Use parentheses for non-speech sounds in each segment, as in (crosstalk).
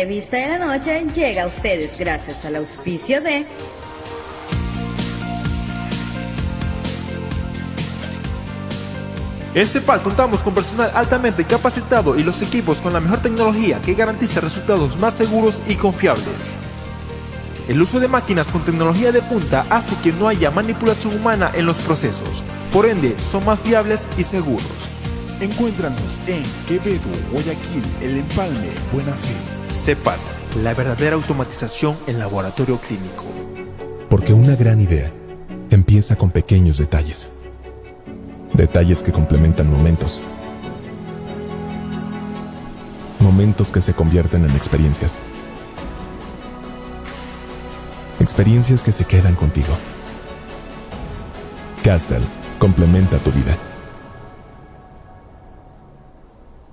entrevista de la noche llega a ustedes gracias al auspicio de En CEPAL contamos con personal altamente capacitado y los equipos con la mejor tecnología que garantiza resultados más seguros y confiables. El uso de máquinas con tecnología de punta hace que no haya manipulación humana en los procesos, por ende son más fiables y seguros. Encuéntranos en Quevedo, Guayaquil, El Empalme, Buena Fe. CEPAL, la verdadera automatización en laboratorio clínico. Porque una gran idea empieza con pequeños detalles. Detalles que complementan momentos. Momentos que se convierten en experiencias. Experiencias que se quedan contigo. Castel complementa tu vida.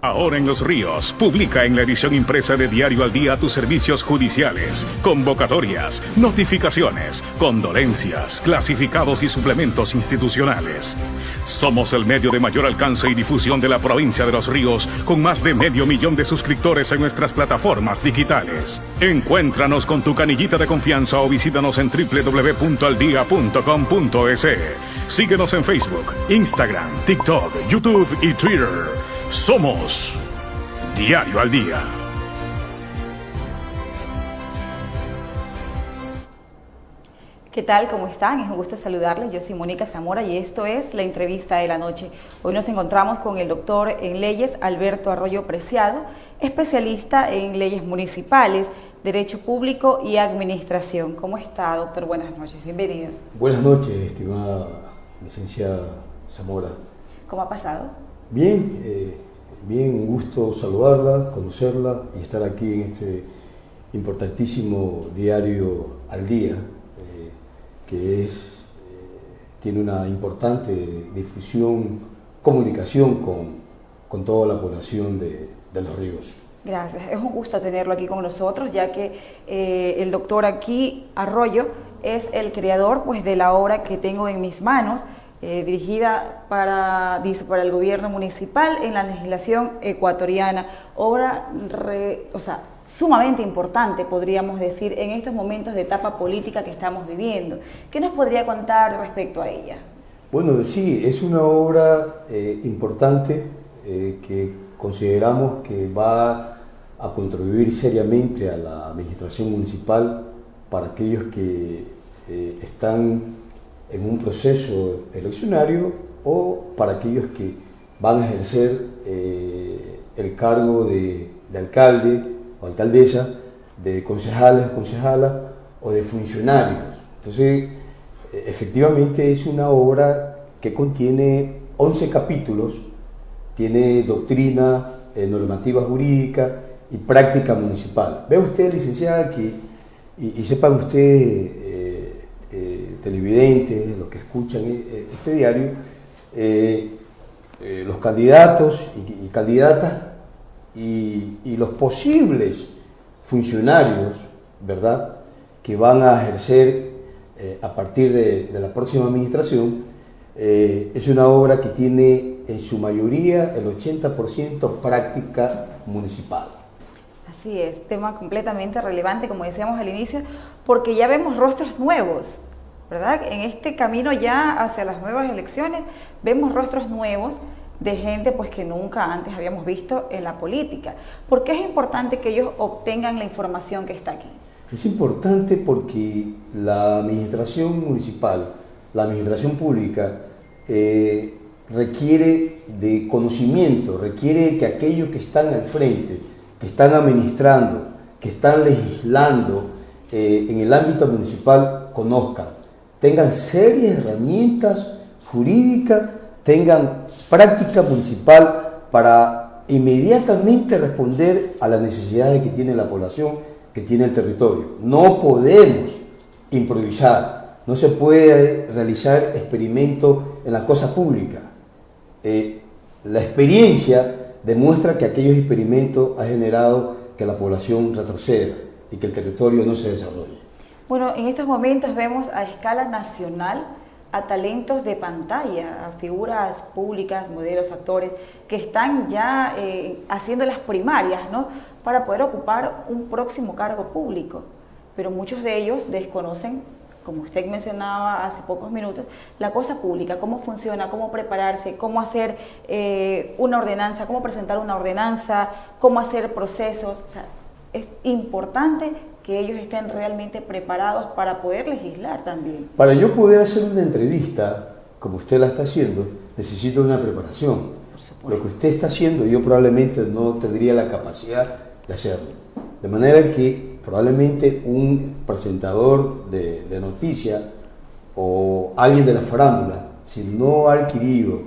Ahora en Los Ríos, publica en la edición impresa de Diario al Día tus servicios judiciales, convocatorias, notificaciones, condolencias, clasificados y suplementos institucionales. Somos el medio de mayor alcance y difusión de la provincia de Los Ríos, con más de medio millón de suscriptores en nuestras plataformas digitales. Encuéntranos con tu canillita de confianza o visítanos en www.aldia.com.es. Síguenos en Facebook, Instagram, TikTok, YouTube y Twitter. Somos Diario al Día. ¿Qué tal? ¿Cómo están? Es un gusto saludarles. Yo soy Mónica Zamora y esto es la entrevista de la noche. Hoy nos encontramos con el doctor en leyes Alberto Arroyo Preciado, especialista en leyes municipales, derecho público y administración. ¿Cómo está, doctor? Buenas noches. Bienvenido. Buenas noches, estimada licenciada Zamora. ¿Cómo ha pasado? Bien, eh, bien, un gusto saludarla, conocerla y estar aquí en este importantísimo diario al día, eh, que es, eh, tiene una importante difusión, comunicación con, con toda la población de, de, Los Ríos. Gracias, es un gusto tenerlo aquí con nosotros, ya que el doctor aquí, Arroyo, es el creador pues, de la obra que tengo en mis manos, eh, dirigida para, dice, para el gobierno municipal en la legislación ecuatoriana. Obra o sea, sumamente importante, podríamos decir, en estos momentos de etapa política que estamos viviendo. ¿Qué nos podría contar respecto a ella? Bueno, sí, es una obra eh, importante eh, que consideramos que va a contribuir seriamente a la administración municipal para aquellos que están en un proceso eleccionario o para aquellos que van a ejercer eh, el cargo de, de, alcalde o alcaldesa, de concejales, concejalas o de funcionarios. Entonces, eh, efectivamente es una obra que contiene 11 capítulos, tiene doctrina, eh, normativa jurídica y práctica municipal. Ve usted, licenciada, que, y, y sepan ustedes, televidentes, los que escuchan eh, este diario, eh, eh, los candidatos y, candidatas y, los posibles funcionarios, ¿verdad?, que van a ejercer eh, a partir de, la próxima administración, eh, es una obra que tiene en su mayoría el 80% práctica municipal. Así es, tema completamente relevante, como decíamos al inicio, porque ya vemos rostros nuevos, En este camino ya hacia las nuevas elecciones vemos rostros nuevos de gente pues que nunca antes habíamos visto en la política. ¿Por qué es importante que ellos obtengan la información que está aquí? Es importante porque la administración municipal, la administración pública, eh, requiere de conocimiento, requiere que aquellos que están al frente, que están administrando, que están legislando eh, en el ámbito municipal, conozcan tengan serias herramientas jurídicas, tengan práctica municipal para inmediatamente responder a las necesidades que tiene la población, que tiene el territorio. No podemos improvisar, no se puede realizar experimentos en la cosa pública. Eh, la experiencia demuestra que aquellos experimentos han generado que la población retroceda y que el territorio no se desarrolle. Bueno, en estos momentos vemos a escala nacional a talentos de pantalla, a figuras públicas, modelos, actores, que están ya eh, haciendo las primarias, ¿no? Para poder ocupar un próximo cargo público. Pero muchos de ellos desconocen, como usted mencionaba hace pocos minutos, la cosa pública, cómo funciona, cómo prepararse, cómo hacer eh, una ordenanza, cómo presentar una ordenanza, cómo hacer procesos. O sea, es importante que ellos estén realmente preparados para poder legislar también. Para yo poder hacer una entrevista, como usted la está haciendo, necesito una preparación. Lo que usted está haciendo yo probablemente no tendría la capacidad de hacerlo. De manera que probablemente un presentador de, de noticias o alguien de la farándula, si no ha adquirido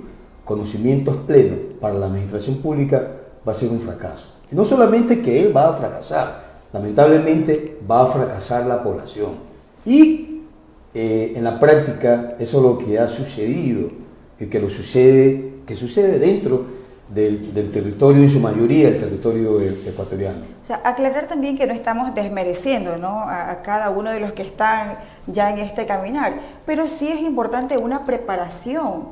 conocimientos plenos para la administración pública, va a ser un fracaso. Y no solamente que él va a fracasar, lamentablemente va a fracasar la población. Y eh, en la práctica eso es lo que ha sucedido y que, lo sucede, que sucede dentro del, territorio, en su mayoría el territorio e, ecuatoriano. O sea, aclarar también que no estamos desmereciendo. A, a, cada uno de los que están ya en este caminar, pero sí es importante una preparación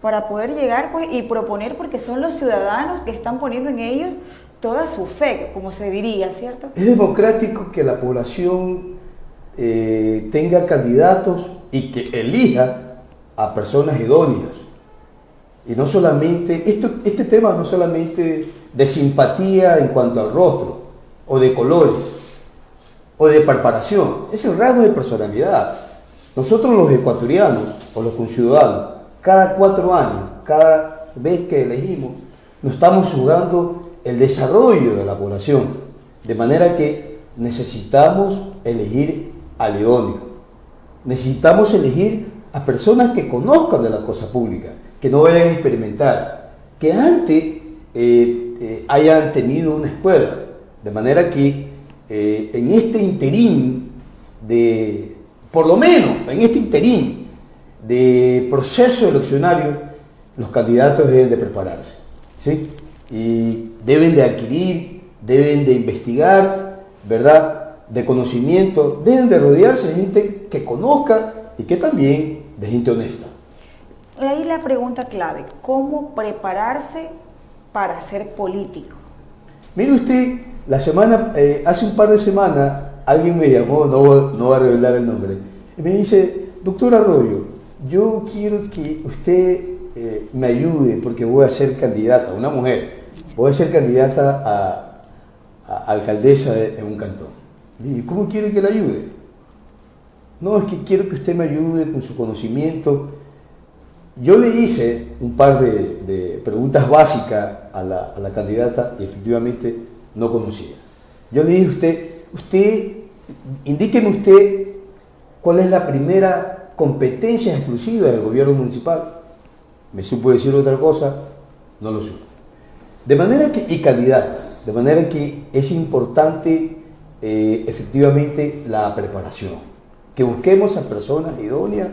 para poder llegar pues, y proponer, porque son los ciudadanos que están poniendo en ellos toda su fe, como se diría, ¿cierto? Es democrático que la población eh, tenga candidatos y que elija a personas idóneas. Y no solamente, esto, este tema no solamente de simpatía en cuanto al rostro, o de colores, o de preparación, es el rasgo de personalidad. Nosotros los ecuatorianos, o los conciudadanos, cada cuatro años, cada vez que elegimos, nos estamos jugando el desarrollo de la población. De manera que necesitamos elegir a león Necesitamos elegir a personas que conozcan de la cosa pública, que no vayan a experimentar, que antes eh, eh, hayan tenido una escuela. De manera que eh, en este interín de, por lo menos en este interín de proceso eleccionario, los candidatos deben de prepararse. ¿sí? Y deben de adquirir, deben de investigar, ¿verdad? De conocimiento, deben de rodearse de gente que conozca y que también de gente honesta. Ahí la pregunta clave, ¿cómo prepararse para ser político? Mire usted, la semana, eh, hace un par de semanas alguien me llamó, no, no voy a revelar el nombre, y me dice, doctor Arroyo, yo quiero que usted eh, me ayude porque voy a ser candidata, una mujer, a ser candidata a, alcaldesa de, un cantón. ¿Y cómo quiere que le ayude? No, es que quiero que usted me ayude con su conocimiento. Yo le hice un par de, preguntas básicas a la, candidata y efectivamente no conocía. Yo le dije a usted, usted, indíqueme usted cuál es la primera competencia exclusiva del gobierno municipal. Me supo decir otra cosa, no lo supo. De manera que, y calidad, de manera que es importante eh, efectivamente la preparación, que busquemos a personas idóneas,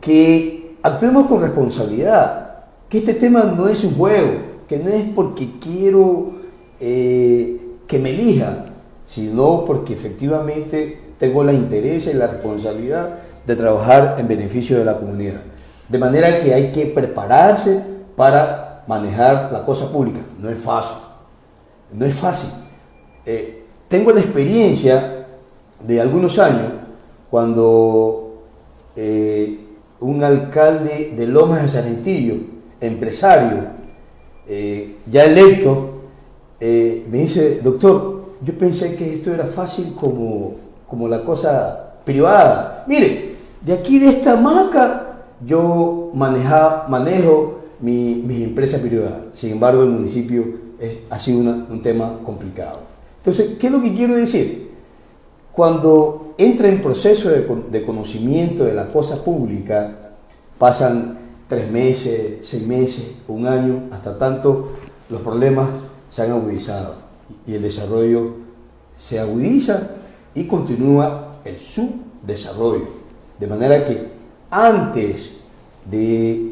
que actuemos con responsabilidad, que este tema no es un juego, que no es porque quiero eh, que me elija, sino porque efectivamente tengo la interés y la responsabilidad de trabajar en beneficio de la comunidad. De manera que hay que prepararse para manejar la cosa pública. No es fácil. No es fácil. Eh, tengo la experiencia de algunos años cuando eh, un alcalde de Lomas de Salentillo, empresario, eh, ya electo, me dice, doctor, yo pensé que esto era fácil como, como la cosa privada. Mire, de aquí de esta maca yo maneja, manejo mi, mis empresas privadas. Sin embargo, el municipio es, ha sido un tema complicado. Entonces, ¿qué es lo que quiero decir? Cuando entra en proceso de, de conocimiento de la cosa pública, pasan tres meses, seis meses, un año, hasta tanto los problemas se han agudizado y el desarrollo se agudiza y continúa el subdesarrollo. De manera que antes de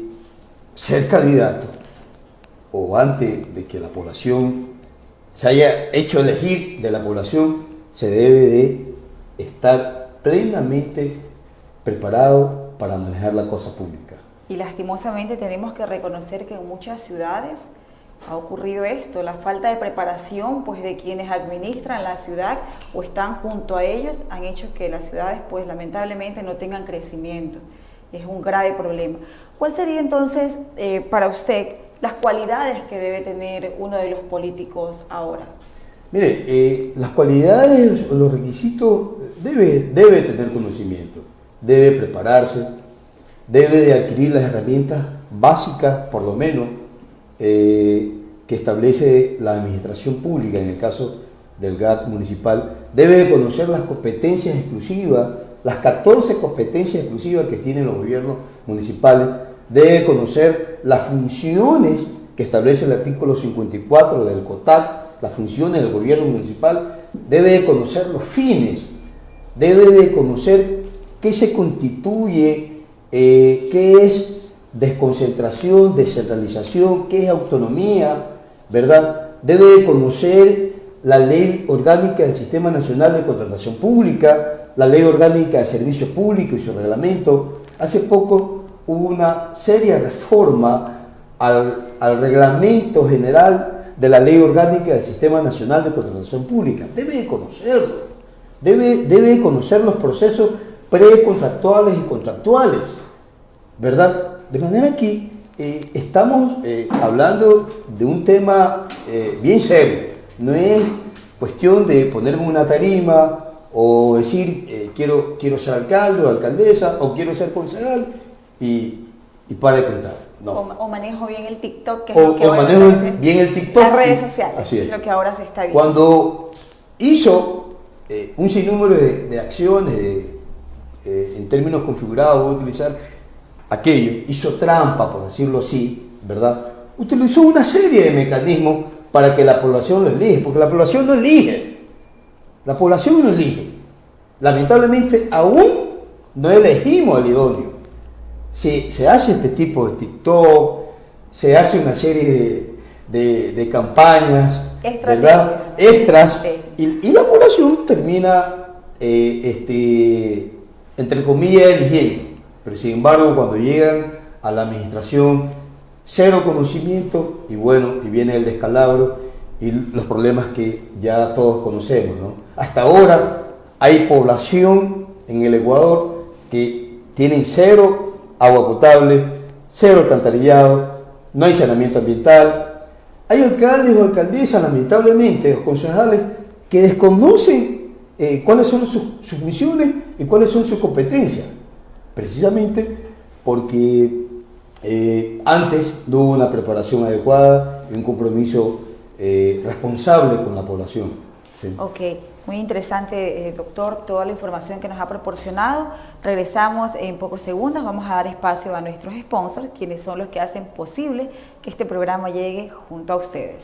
ser candidato o antes de que la población se haya hecho elegir de la población, se debe de estar plenamente preparado para manejar la cosa pública. Y lastimosamente tenemos que reconocer que en muchas ciudades ha ocurrido esto, la falta de preparación pues de quienes administran la ciudad o están junto a ellos han hecho que las ciudades pues lamentablemente no tengan crecimiento. Es un grave problema. ¿Cuál sería entonces eh, para usted las cualidades que debe tener uno de los políticos ahora? Mire, eh, las cualidades o los requisitos debe, debe tener conocimiento, debe prepararse, debe de adquirir las herramientas básicas, por lo menos, eh, que establece la administración pública, en el caso del GAT municipal, debe de conocer las competencias exclusivas, las 14 competencias exclusivas que tienen los gobiernos municipales, debe conocer las funciones que establece el artículo 54 del COTAC, las funciones del gobierno municipal, debe de conocer los fines, debe de conocer qué se constituye, eh, qué es desconcentración, descentralización, qué es autonomía, ¿verdad? Debe de conocer la ley orgánica del Sistema Nacional de Contratación Pública, la ley orgánica de Servicio Público y su reglamento. Hace poco hubo una seria reforma al, reglamento general de la ley orgánica del Sistema Nacional de Contratación Pública. Debe de conocerlo, debe, debe conocer los procesos precontractuales y contractuales, ¿verdad? De manera que eh, estamos eh, hablando de un tema eh, bien serio. No es cuestión de ponerme una tarima o decir quiero, quiero ser alcalde o alcaldesa o quiero ser concejal y, y para de contar. No. O, manejo bien el TikTok, que es lo que o manejo bien el TikTok. Las redes sociales, así es. lo que ahora se está viendo. Cuando hizo un sinnúmero de, de acciones en términos configurados, voy a utilizar aquello, hizo trampa, por decirlo así, ¿verdad? Utilizó una serie de mecanismos para que la población lo elige, porque la población no elige. La población no elige. Lamentablemente aún no elegimos al idóneo. Se, se hace este tipo de TikTok, se hace una serie de, campañas, ¿verdad? Extras, y, la población termina, eh, este, entre comillas, eligiendo. Pero sin embargo, cuando llegan a la administración, cero conocimiento y bueno, y viene el descalabro y los problemas que ya todos conocemos. Hasta ahora hay población en el Ecuador que tienen cero agua potable, cero alcantarillado, no hay saneamiento ambiental. Hay alcaldes o alcaldesas, lamentablemente, o concejales, que desconocen eh, cuáles son sus funciones y cuáles son sus competencias precisamente porque eh, antes no hubo una preparación adecuada y un compromiso eh, responsable con la población. Ok, muy interesante, eh, doctor, toda la información que nos ha proporcionado. Regresamos en pocos segundos, vamos a dar espacio a nuestros sponsors, quienes son los que hacen posible que este programa llegue junto a ustedes.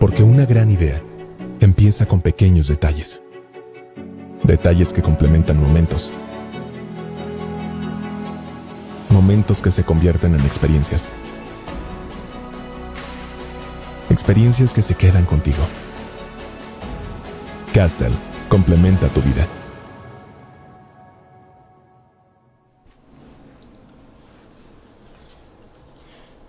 Porque una gran idea empieza con pequeños detalles. Detalles que complementan momentos momentos que se convierten en experiencias. Experiencias que se quedan contigo. Castel complementa tu vida.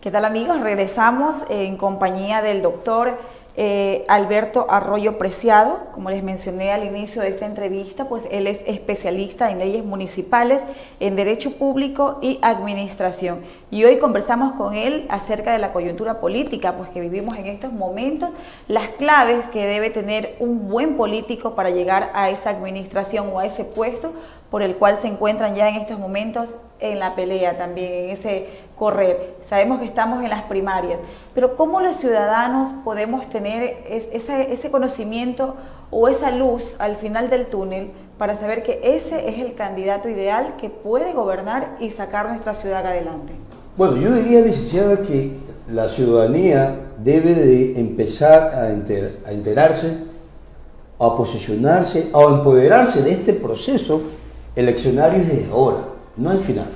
¿Qué tal amigos? Regresamos en compañía del doctor eh, Alberto Arroyo Preciado, como les mencioné al inicio de esta entrevista, pues él es especialista en leyes municipales, en derecho público y administración. Y hoy conversamos con él acerca de la coyuntura política, pues que vivimos en estos momentos, las claves que debe tener un buen político para llegar a esa administración o a ese puesto por el cual se encuentran ya en estos momentos en la pelea también, en ese correr. Sabemos que estamos en las primarias, pero ¿cómo los ciudadanos podemos tener ese, conocimiento o esa luz al final del túnel para saber que ese es el candidato ideal que puede gobernar y sacar nuestra ciudad adelante? Bueno, yo diría, licenciada, que la ciudadanía debe de empezar a, enterarse, a posicionarse, a empoderarse de este proceso eleccionario desde ahora, no al final.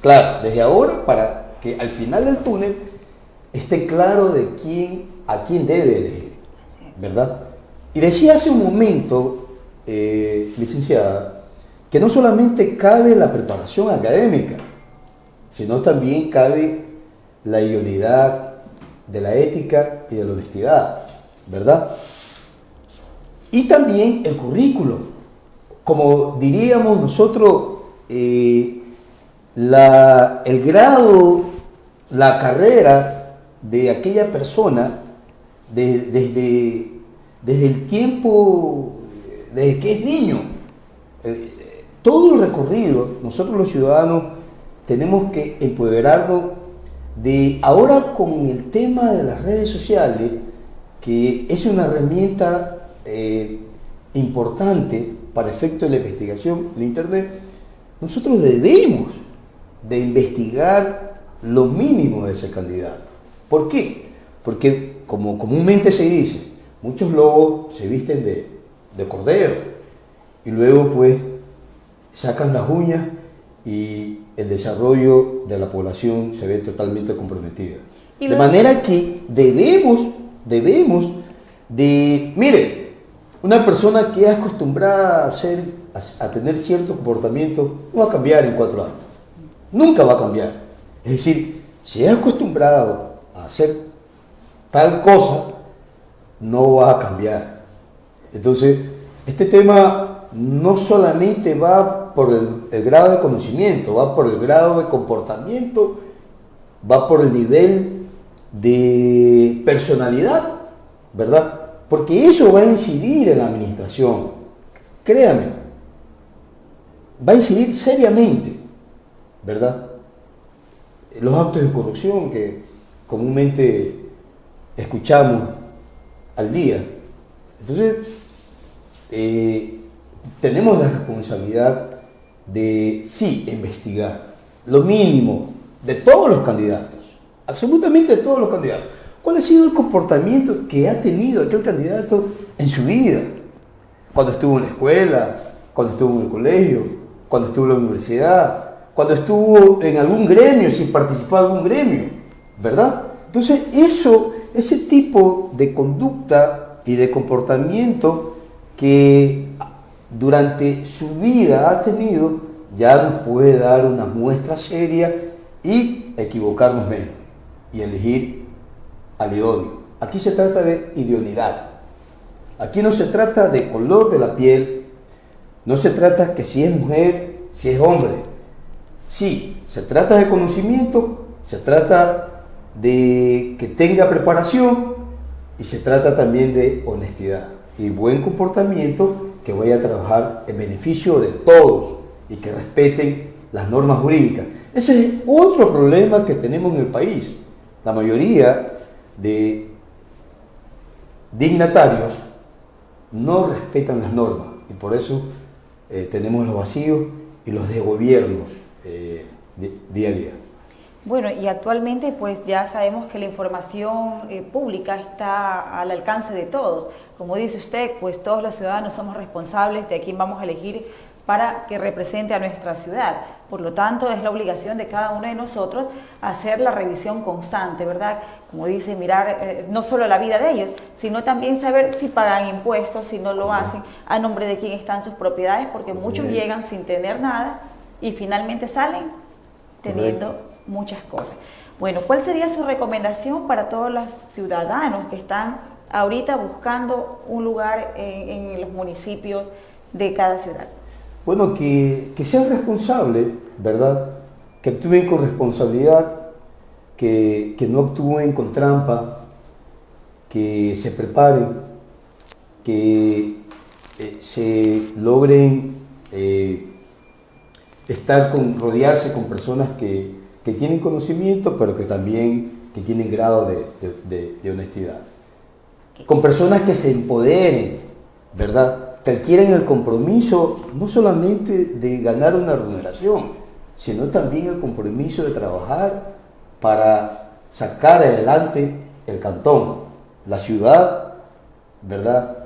Claro, desde ahora para que al final del túnel esté claro de quién, a quién debe elegir, ¿verdad? Y decía hace un momento, eh, licenciada, que no solamente cabe la preparación académica, sino también cabe la idoneidad de la ética y de la honestidad, ¿verdad? Y también el currículo. Como diríamos nosotros, eh, la, el grado, la carrera de aquella persona desde, desde el tiempo, desde que es niño. Eh, todo el recorrido, nosotros los ciudadanos tenemos que empoderarnos de ahora con el tema de las redes sociales, que es una herramienta eh, importante para efecto de la investigación en Internet, nosotros debemos de investigar lo mínimo de ese candidato. ¿Por qué? Porque como comúnmente se dice, muchos lobos se visten de, de cordero y luego pues sacan las uñas y el desarrollo de la población se ve totalmente comprometida. De manera que debemos, debemos de, mire, una persona que es acostumbrada a, hacer, a, a tener cierto comportamiento no va a cambiar en cuatro años. Nunca va a cambiar. Es decir, si es acostumbrado a hacer tal cosa, no va a cambiar. Entonces, este tema no solamente va por el, grado de conocimiento, va por el grado de comportamiento, va por el nivel de personalidad, ¿verdad? Porque eso va a incidir en la administración, créame, va a incidir seriamente, ¿verdad? Los actos de corrupción que comúnmente escuchamos al día. Entonces, eh, tenemos la responsabilidad de, sí, investigar lo mínimo de todos los candidatos, absolutamente de todos los candidatos. ¿Cuál ha sido el comportamiento que ha tenido aquel candidato en su vida? Cuando estuvo en la escuela, cuando estuvo en el colegio, cuando estuvo en la universidad, cuando estuvo en algún gremio, si participó en algún gremio, ¿verdad? Entonces, eso, ese tipo de conducta y de comportamiento que durante su vida ha tenido, ya nos puede dar una muestra seria y equivocarnos menos y elegir al idóneo. Aquí se trata de idoneidad. Aquí no se trata de color de la piel, no se trata que si es mujer, si es hombre. Sí, se trata de conocimiento, se trata de que tenga preparación y se trata también de honestidad y buen comportamiento que vaya a trabajar en beneficio de todos y que respeten las normas jurídicas. Ese es otro problema que tenemos en el país. La mayoría de dignatarios no respetan las normas y por eso eh, tenemos los vacíos y los desgobiernos eh, día a día. Bueno, y actualmente pues ya sabemos que la información eh, pública está al alcance de todos. Como dice usted, pues todos los ciudadanos somos responsables de a quién vamos a elegir para que represente a nuestra ciudad. Por lo tanto, es la obligación de cada uno de nosotros hacer la revisión constante, ¿verdad? Como dice, mirar eh, no solo la vida de ellos, sino también saber si pagan impuestos, si no lo hacen, a nombre de quién están sus propiedades, porque muchos llegan sin tener nada y finalmente salen teniendo muchas cosas. Bueno, ¿cuál sería su recomendación para todos los ciudadanos que están ahorita buscando un lugar en, los municipios de cada ciudad? Bueno, que, sean responsables, ¿verdad? Que actúen con responsabilidad, que, no actúen con trampa, que se preparen, que eh, se logren eh, estar con, rodearse con personas que, que tienen conocimiento, pero que también que tienen grado de, honestidad. Con personas que se empoderen, ¿verdad? Que adquieren el compromiso no solamente de ganar una remuneración, sino también el compromiso de trabajar para sacar adelante el cantón, la ciudad, ¿verdad?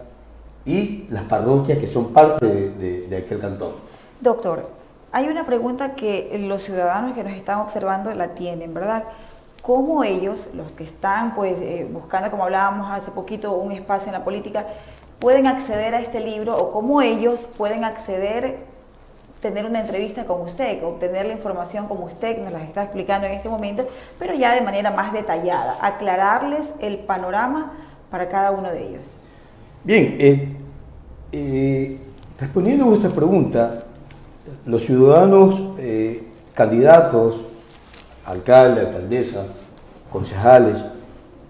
Y las parroquias que son parte de, de aquel cantón. Doctor, hay una pregunta que los ciudadanos que nos están observando la tienen, ¿verdad? ¿Cómo ellos, los que están pues, eh, buscando, como hablábamos hace poquito, un espacio en la política, pueden acceder a este libro o cómo ellos pueden acceder tener una entrevista con usted, obtener la información como usted nos la está explicando en este momento, pero ya de manera más detallada, aclararles el panorama para cada uno de ellos. Bien, eh, eh, respondiendo a vuestra pregunta, los ciudadanos eh, candidatos, alcalde, alcaldesa, concejales,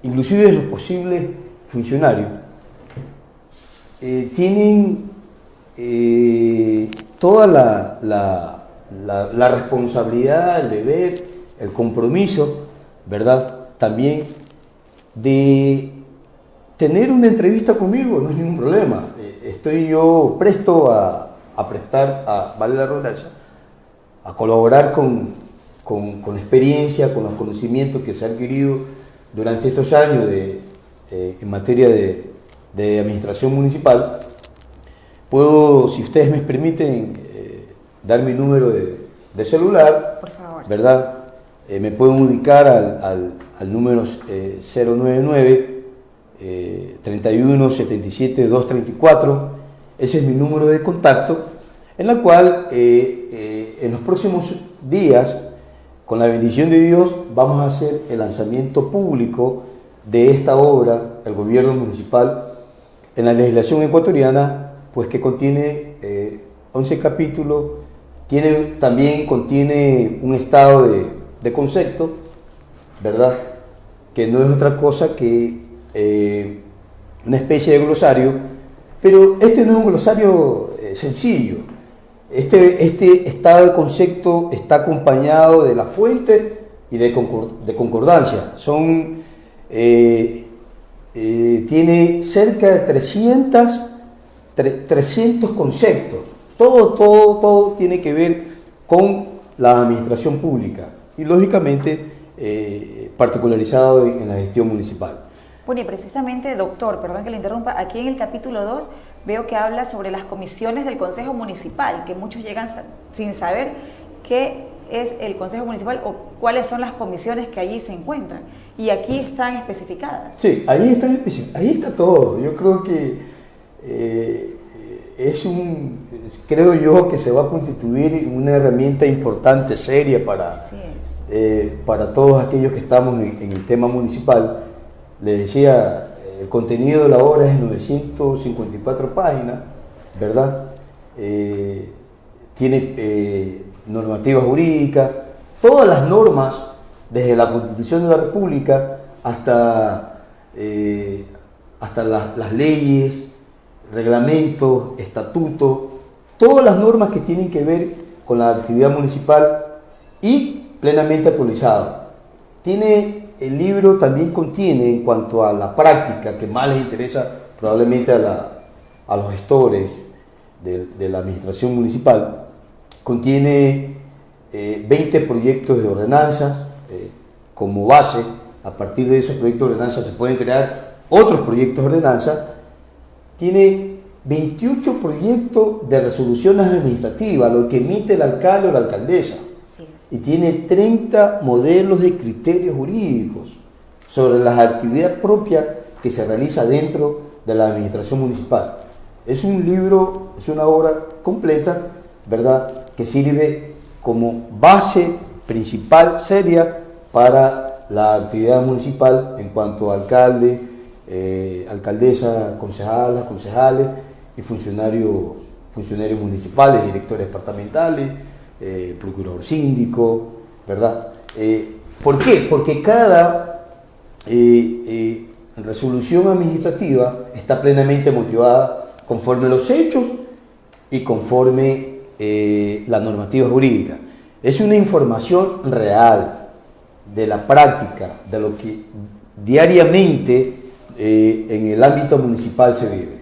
inclusive los posibles funcionarios, tienen toda la, la, responsabilidad, el deber, el compromiso, ¿verdad? También de tener una entrevista conmigo, no es ningún problema. Eh, estoy yo presto a, prestar, a, vale la redundancia, a colaborar con, con, experiencia, con los conocimientos que se han adquirido durante estos años de, eh, en materia de, de administración municipal Puedo, si ustedes me permiten, eh, dar mi número de, celular, Por favor. ¿verdad? Eh, me pueden ubicar al, al, número 099 31 77 234. Ese es mi número de contacto, en la cual eh, en los próximos días, con la bendición de Dios, vamos a hacer el lanzamiento público de esta obra, el gobierno municipal, en la legislación ecuatoriana pues que contiene 11 eh, capítulos, tiene, también contiene un estado de, concepto, ¿verdad? Que no es otra cosa que eh, una especie de glosario, pero este no es un glosario eh, sencillo. Este, estado de concepto está acompañado de la fuente y de, concordancia. Son, tiene cerca de 300 300 conceptos. Todo, todo, todo tiene que ver con la administración pública y lógicamente eh, particularizado en, la gestión municipal. Bueno, y precisamente, doctor, perdón que le interrumpa, aquí en el capítulo 2 veo que habla sobre las comisiones del Consejo Municipal, que muchos llegan sin saber qué es el Consejo Municipal o cuáles son las comisiones que allí se encuentran. Y aquí están especificadas. Sí, ahí, están ahí está todo. Yo creo que eh, es un, creo yo que se va a constituir una herramienta importante, seria para, eh, para todos aquellos que estamos en, el tema municipal. Les decía, el contenido de la obra es 954 páginas, ¿verdad? Eh, tiene normativa jurídica, todas las normas, desde la Constitución de la República hasta, hasta las leyes, reglamentos, estatutos, todas las normas que tienen que ver con la actividad municipal y plenamente actualizado. Tiene, el libro también contiene en cuanto a la práctica que más les interesa probablemente a, los gestores de, la administración municipal, contiene 20 eh, proyectos de ordenanzas eh, como base. A partir de esos proyectos de ordenanza se pueden crear otros proyectos de ordenanza tiene 28 proyectos de resoluciones administrativas, lo que emite el alcalde o la alcaldesa. Y tiene 30 modelos de criterios jurídicos sobre las actividades propias que se realiza dentro de la administración municipal. Es un libro, es una obra completa, ¿verdad?, que sirve como base principal, seria, para la actividad municipal en cuanto a alcalde, eh, alcaldesa, concejalas, concejales y funcionarios, funcionarios municipales, directores departamentales, eh, procurador síndico, ¿verdad? Eh, ¿Por qué? Porque cada resolución administrativa está plenamente motivada conforme los hechos y conforme la normativa jurídica. Es una información real de la práctica, de lo que diariamente eh, en el ámbito municipal se vive.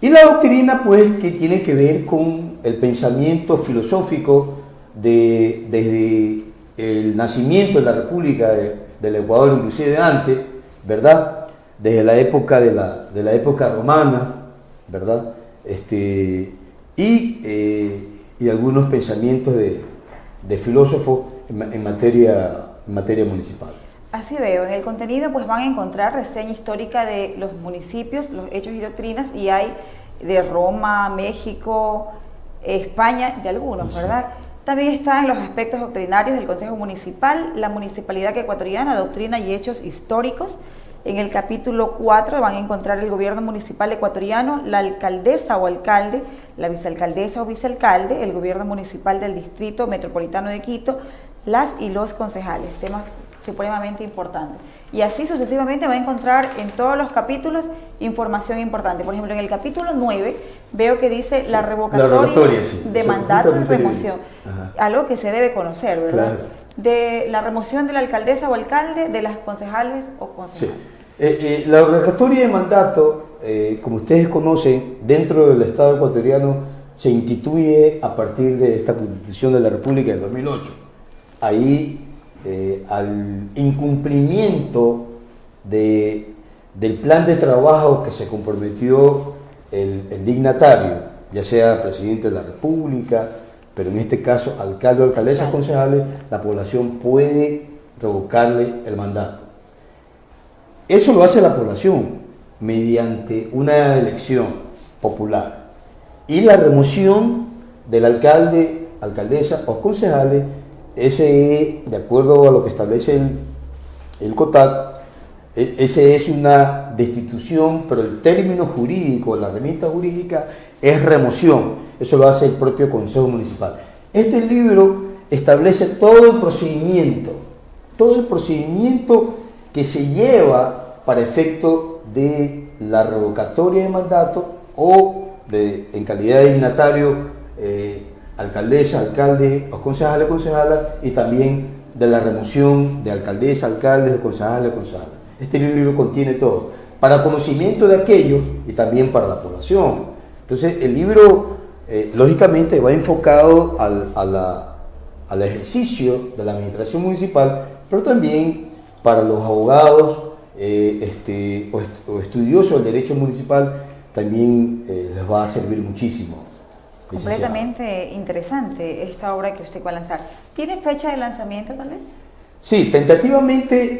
Y la doctrina, pues, que tiene que ver con el pensamiento filosófico de, desde el nacimiento de la República del Ecuador, inclusive antes, ¿verdad? Desde la época de la, de la época romana, ¿verdad? Este, y, eh, y algunos pensamientos de, de filósofos en, materia, en materia municipal. Así veo, en el contenido pues van a encontrar reseña histórica de los municipios, los hechos y doctrinas y hay de Roma, México, España de algunos, ¿verdad? También están los aspectos doctrinarios del Consejo Municipal, la municipalidad ecuatoriana, doctrina y hechos históricos. En el capítulo 4 van a encontrar el gobierno municipal ecuatoriano, la alcaldesa o alcalde, la vicealcaldesa o vicealcalde, el gobierno municipal del distrito metropolitano de Quito, las y los concejales, temas supremamente importantes. Y así sucesivamente va a encontrar en todos los capítulos información importante. Por ejemplo, en el capítulo 9 veo que dice la revocatoria, de mandato y remoción. Algo que se debe conocer, ¿verdad? De la remoción de la alcaldesa o alcalde, de las concejales o concejales. Eh, eh, la revocatoria de mandato, eh, como ustedes conocen, dentro del Estado ecuatoriano se instituye a partir de esta Constitución de la República del 2008. Ahí eh, al incumplimiento de, del plan de trabajo que se comprometió el, dignatario, ya sea presidente de la República, pero en este caso alcalde o alcaldesas concejales, la población puede revocarle el mandato. Eso lo hace la población mediante una elección popular y la remoción del alcalde, alcaldesa o concejales ese, de acuerdo a lo que establece el, el COTAC, e, ese es una destitución, pero el término jurídico, la remita jurídica, es remoción. Eso lo hace el propio Consejo Municipal. Este libro establece todo el procedimiento, todo el procedimiento que se lleva para efecto de la revocatoria de mandato o de, en calidad de dignatario eh, alcaldesa, alcalde, o concejales, concejala, y también de la remoción de alcaldesa, alcaldes, concejales, concejales. Este libro contiene todo, para conocimiento de aquellos y también para la población. Entonces, el libro, eh, lógicamente, va enfocado al, al ejercicio de la administración municipal, pero también para los abogados eh, este, o, estudiosos del derecho municipal, también eh, les va a servir muchísimo. Completamente interesante esta obra que usted va a lanzar. ¿Tiene fecha de lanzamiento tal vez? Sí, tentativamente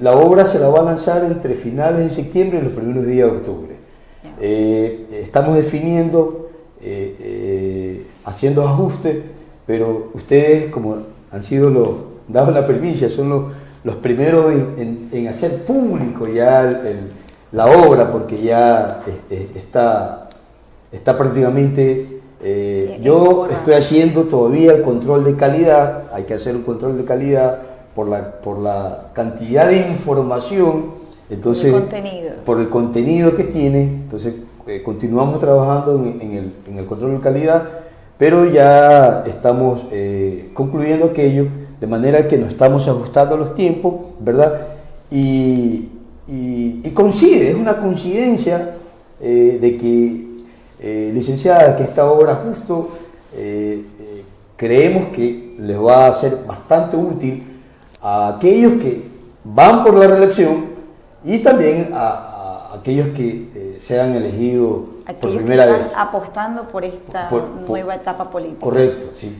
la obra se la va a lanzar entre finales de septiembre y los primeros días de octubre. Eh, estamos definiendo, eh, eh, haciendo ajustes, pero ustedes, como han sido los, dado la permiso, son los, primeros en, hacer público ya la obra, porque ya está está prácticamente... Eh, yo estoy haciendo todavía el control de calidad, hay que hacer un control de calidad por la, por la cantidad de información, entonces, por el contenido, por el contenido que tiene, entonces eh, continuamos trabajando en, el, control de calidad, pero ya estamos eh, concluyendo aquello, de manera que nos estamos ajustando a los tiempos, ¿verdad? Y, y, coincide, es una coincidencia de que eh, licenciada, que esta obra justo eh, eh, creemos que les va a ser bastante útil a aquellos que van por la reelección y también a, aquellos que sean elegidos por primera vez. apostando por esta nueva etapa política. Correcto, sí.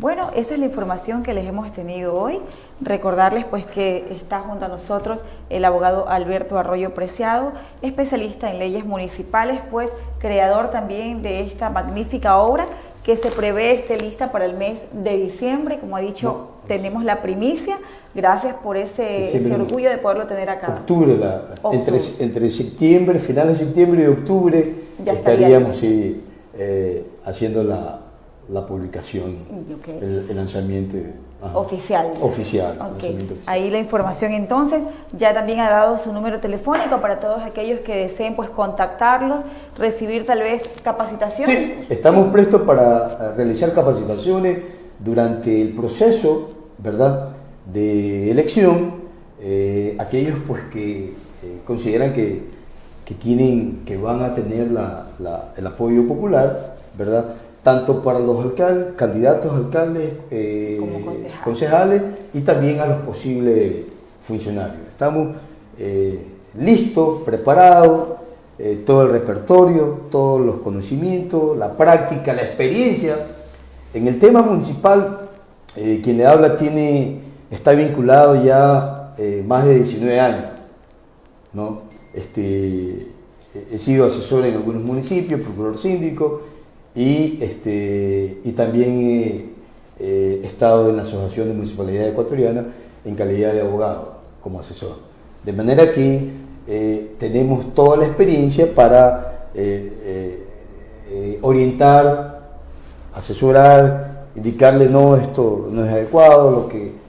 Bueno, esa es la información que les hemos tenido hoy. Recordarles pues que está junto a nosotros el abogado Alberto Arroyo Preciado, especialista en leyes municipales, pues creador también de esta magnífica obra que se prevé esté lista para el mes de diciembre. Como ha dicho, tenemos la primicia. Gracias por ese, orgullo de poderlo tener acá. Octubre, Entre, septiembre, finales de septiembre y octubre, ya estaríamos eh, haciendo la, la publicación, el, lanzamiento oficial. Oficial, Ahí la información entonces, ya también ha dado su número telefónico para todos aquellos que deseen pues contactarlos, recibir tal vez capacitación. Sí, estamos prestos para eh, realizar capacitaciones durante el proceso, ¿verdad?, de elección, eh, aquellos pues que eh, consideran que, que, tienen, que van a tener la, el apoyo popular, ¿verdad?, tanto para los alcaldes, candidatos alcaldes, eh, concejales. y también a los posibles funcionarios. Estamos eh, listos, preparados, eh, todo el repertorio, todos los conocimientos, la práctica, la experiencia. En el tema municipal, quien le habla tiene, está vinculado ya más de 19 años. ¿no? Este, he sido asesor en algunos municipios, procurador síndico, y, este, y también he estado en la Asociación de Municipalidad Ecuatoriana en calidad de abogado como asesor. De manera que eh, tenemos toda la experiencia para eh, eh, orientar, asesorar, indicarle no, esto no es adecuado, lo que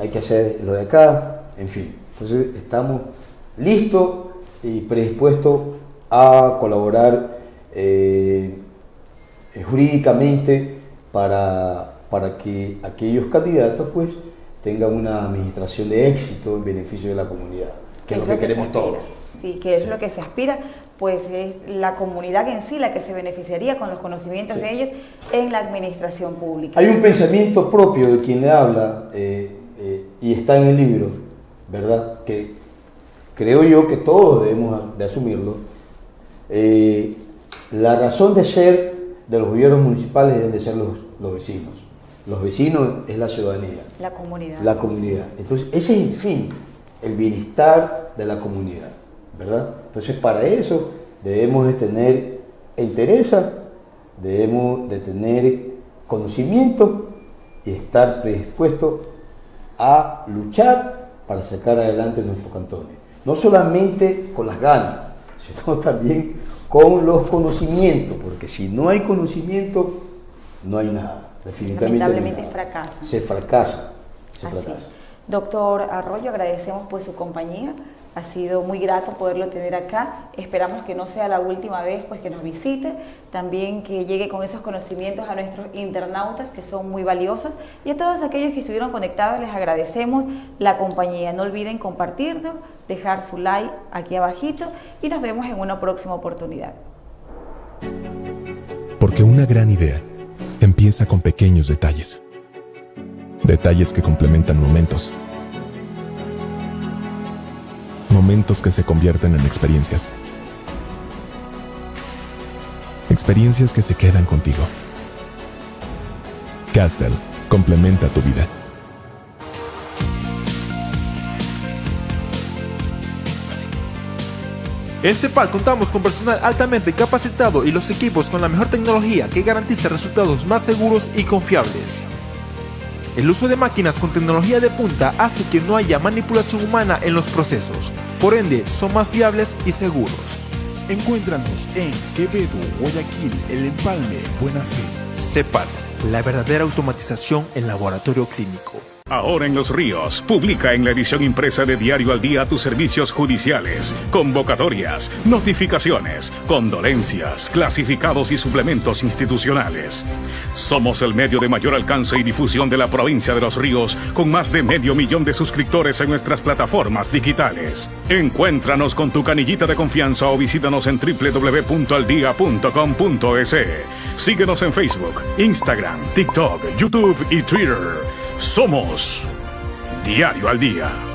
hay que hacer lo de acá, en fin. Entonces estamos listos y predispuestos a colaborar jurídicamente para, para que aquellos candidatos pues tengan una administración de éxito en beneficio de la comunidad, que es lo que, queremos todos. Sí, que es lo que se aspira, pues es la comunidad en sí la que se beneficiaría con los conocimientos de ellos en la administración pública. Hay un pensamiento propio de quien le habla eh, eh, y está en el libro, ¿verdad? Que creo yo que todos debemos de asumirlo. Eh, la razón de ser de los gobiernos municipales deben de ser los, los vecinos. Los vecinos es la ciudadanía. La comunidad. La comunidad. Entonces, ese es el fin, el bienestar de la comunidad, ¿verdad? Entonces, para eso debemos de tener interés, debemos de tener conocimiento y estar predispuestos a luchar para sacar adelante nuestros cantones. No solamente con las ganas, (laughs) sino también con los conocimientos, porque si no hay conocimiento, no hay nada. Lamentablemente fracasa. Se fracasa. Se fracasa. Doctor Arroyo, agradecemos pues su compañía. Ha sido muy grato poderlo tener acá. Esperamos que no sea la última vez pues, que nos visite. También que llegue con esos conocimientos a nuestros internautas que son muy valiosos. Y a todos aquellos que estuvieron conectados les agradecemos la compañía. No olviden compartirlo, dejar su like aquí abajito y nos vemos en una próxima oportunidad. Porque una gran idea empieza con pequeños detalles. Detalles que complementan momentos. Momentos que se convierten en experiencias. Experiencias que se quedan contigo. Castel complementa tu vida. En CEPAL contamos con personal altamente capacitado y los equipos con la mejor tecnología que garantiza resultados más seguros y confiables. El uso de máquinas con tecnología de punta hace que no haya manipulación humana en los procesos, por ende son más fiables y seguros. Encuéntranos en Quevedo, Guayaquil, El Empalme, Buena Fe. CEPAL, la verdadera automatización en laboratorio clínico. Ahora en Los Ríos, publica en la edición impresa de Diario al Día tus servicios judiciales, convocatorias, notificaciones, condolencias, clasificados y suplementos institucionales. Somos el medio de mayor alcance y difusión de la provincia de Los Ríos, con más de medio millón de suscriptores en nuestras plataformas digitales. Encuéntranos con tu canillita de confianza o visítanos en www.aldia.com.es. Síguenos en Facebook, Instagram, TikTok, YouTube y Twitter. Somos Diario al Día.